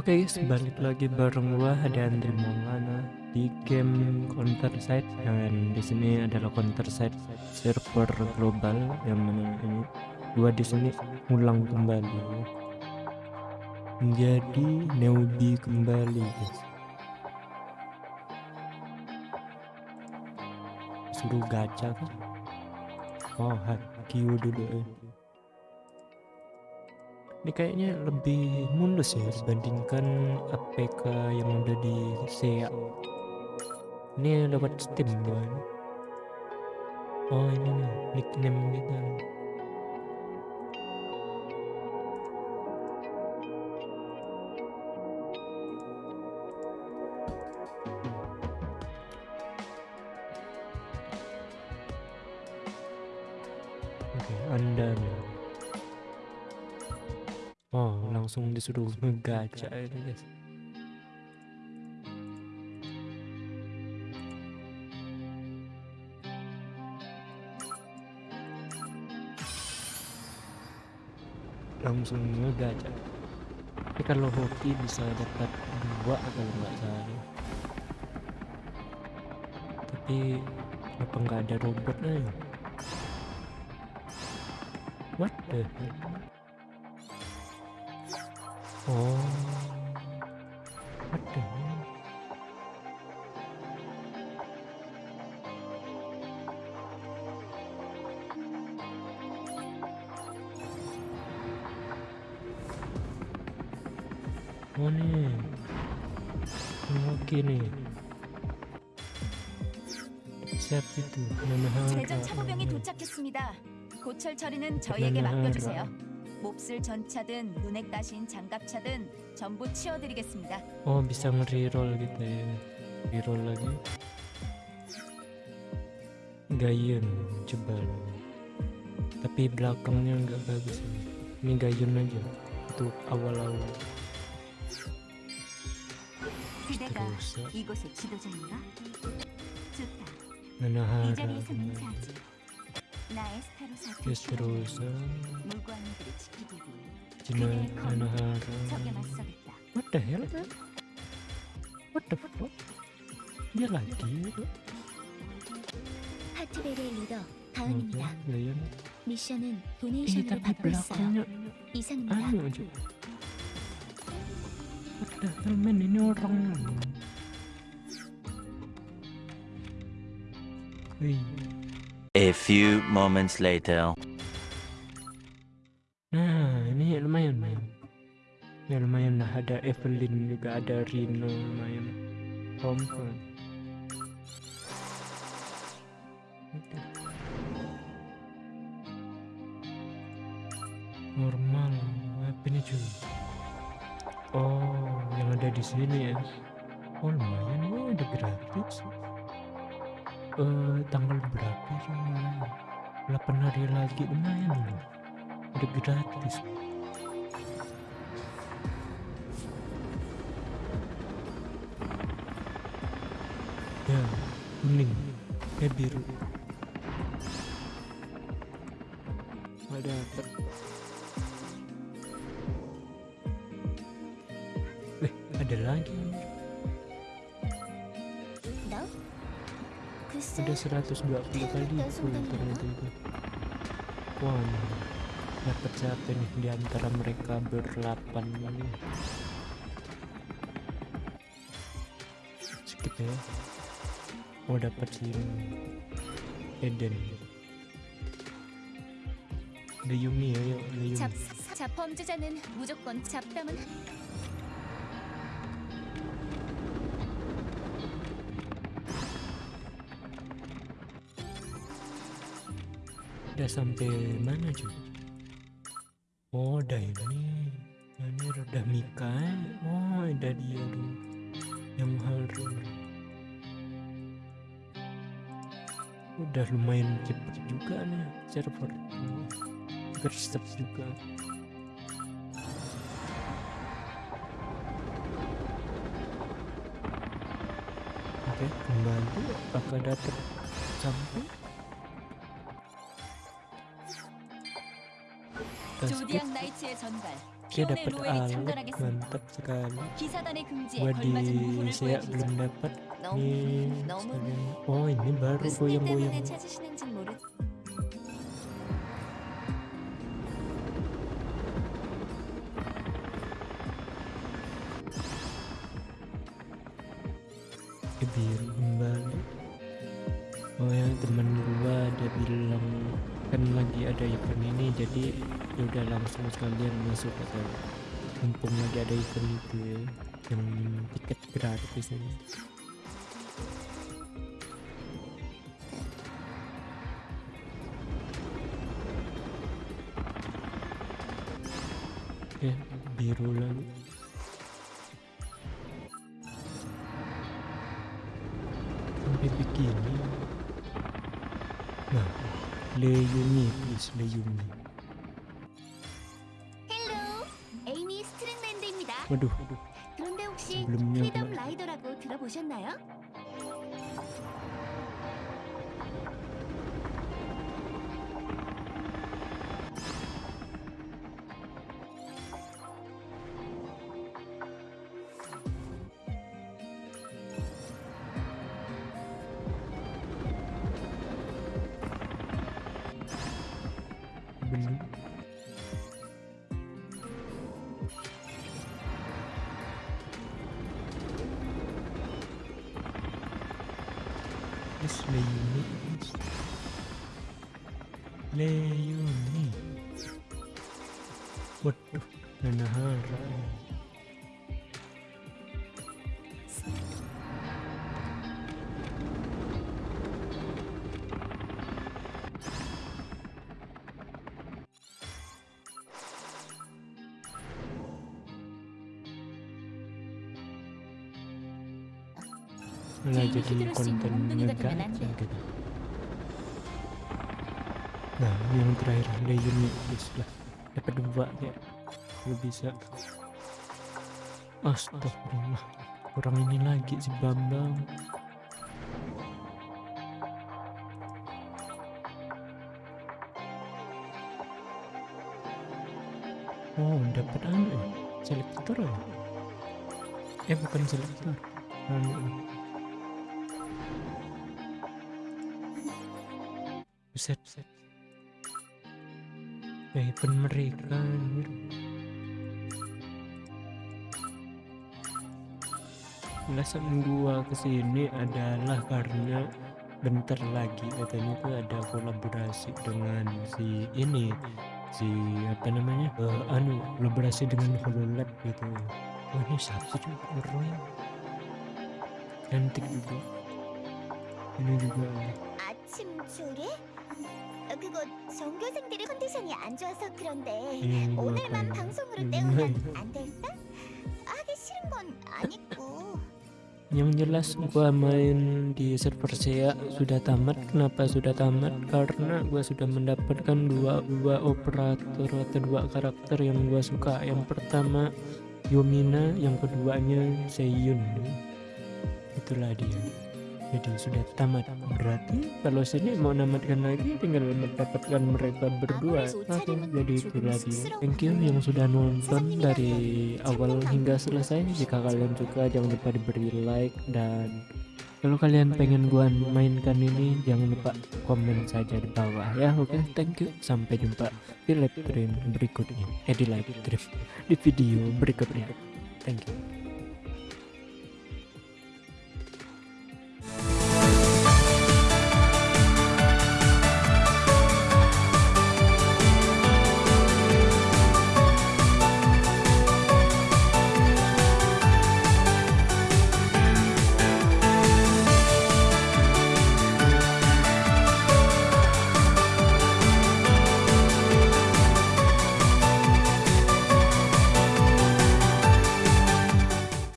Oke guys, balik lagi bareng gua ada Andre Maulana di game Counter Side dan di sini adalah Counter Side server global yang mana ini gua di sini ulang kembali menjadi newbie kembali guys. Suruh gacha kan? Oh, HQ dulu eh ini kayaknya lebih mulus ya dibandingkan APK yang udah di SEA ini lewat Steam doang oh ini nih nickname kita. oke Oh, langsung disuruh ngegaca ini guys. Langsung ngegaca. Tapi kalau hoki bisa dapat dua kalau nggak salah. Tapi kenapa nggak ada robotnya? ya? What the hell? 어... 하트. 아니, 여기네. 세피드, 제전 차보병이 도착했습니다. 고철 처리는 저희에게 맡겨주세요. 몹쓸 전차든 눈에 따신 장갑차든 전부 치워드리겠습니다. Oh bisa nge-reroll gitu ya Reroll lagi Gayun coba Tapi belakangnya nggak bagus ini Ini Gayun aja Untuk awal-awal 그대가 이곳의 지도자인가? 좋다. 이 Nanahara 자리에서 맹세하지. 에스페로스는 짐을 하나하나 What the hell? What the fuck? dia lagi 파티벨의 리더 가은입니다 미션은 도네이션으로 받고 있어요 이상입니다 What the hell man ini orang Hei A few moments later. Nah, ini lumayan men. Ya lumayan lah ada Evelyn juga ada Rino lumayan. Thompson. Normal, apa ini cuy? Oh, yang ada di sini ya. Oh lumayan, oh ada gratis. Eh, tanggal berapa sih? 8 hari lagi. Lumayan loh. Udah gratis. Ya kuning eh biru. Ada apa eh ada lagi 글쎄, ada 120 kali itu ternyata itu. Wah dapat siapa nih di antara mereka berdelapan ini skip ya. Oh dapat si Eden. Ada Yumi ya yuk ada Yumi udah sampai mana cuy oh udah ini. Ini udah Mika. Oh ada dia tuh yang haru udah lumayan cepet juga nih server. Gerstep juga. Oke kembali. Apakah dapat sampai sedikit dia dapat alat mantap sekali. gua di saya belum dapat Ini, oh ini baru goyang-goyang. biru kembali. Oh ya teman gua ada bilang kan lagi ada event ini jadi ya udah langsung sekalian masuk ke sana mumpung lagi ada event itu ya yang tiket gratis ini. Ya biru lagi. Sampai begini. Nah Leyumi please 헬로 에이미 스트링랜드입니다. 그런데 혹시 프리덤 라이더라고 들어보셨나요? Yes, lay your knees. Lay your knees. What the malah Jadi konten Anda. gitu. Nah yang terakhir Leyuni please lah. Dapat dua ya lu bisa. Astagfirullah kurang ini lagi si Bambang. Oh dapat anu ya? Selektor ya? Eh bukan selektor. Anu set set. Eh, Beben mereka Alasan gua ke sini adalah karena bentar lagi katanya tuh ada kolaborasi dengan si ini si apa namanya uh, anu kolaborasi dengan Hololab gitu. Oh ini siapa juga orang cantik juga. Ini juga. Curi? 그거 전교생들의 컨디션이 안 좋아서 그런데 ini juga 오늘만 kayak 방송으로 음. 때우면 안 될까? 하기 싫은 건 아니고 Yang jelas gua main di server SEA sudah tamat. Kenapa sudah tamat? Karena gua sudah mendapatkan dua dua operator atau dua karakter yang gua suka. Yang pertama Yomina, yang keduanya Seiyun. Itulah dia. Jadi sudah tamat. Berarti kalau sini mau namatkan lagi tinggal mendapatkan mereka berdua. Oke, jadi itulah dia. Thank you yang sudah nonton dari awal hingga selesai. Jika kalian suka jangan lupa diberi like dan kalau kalian pengen gua mainkan ini jangan lupa komen saja di bawah ya. Oke, thank you. Sampai jumpa di live stream berikutnya. Eh di live stream di video berikutnya. Thank you.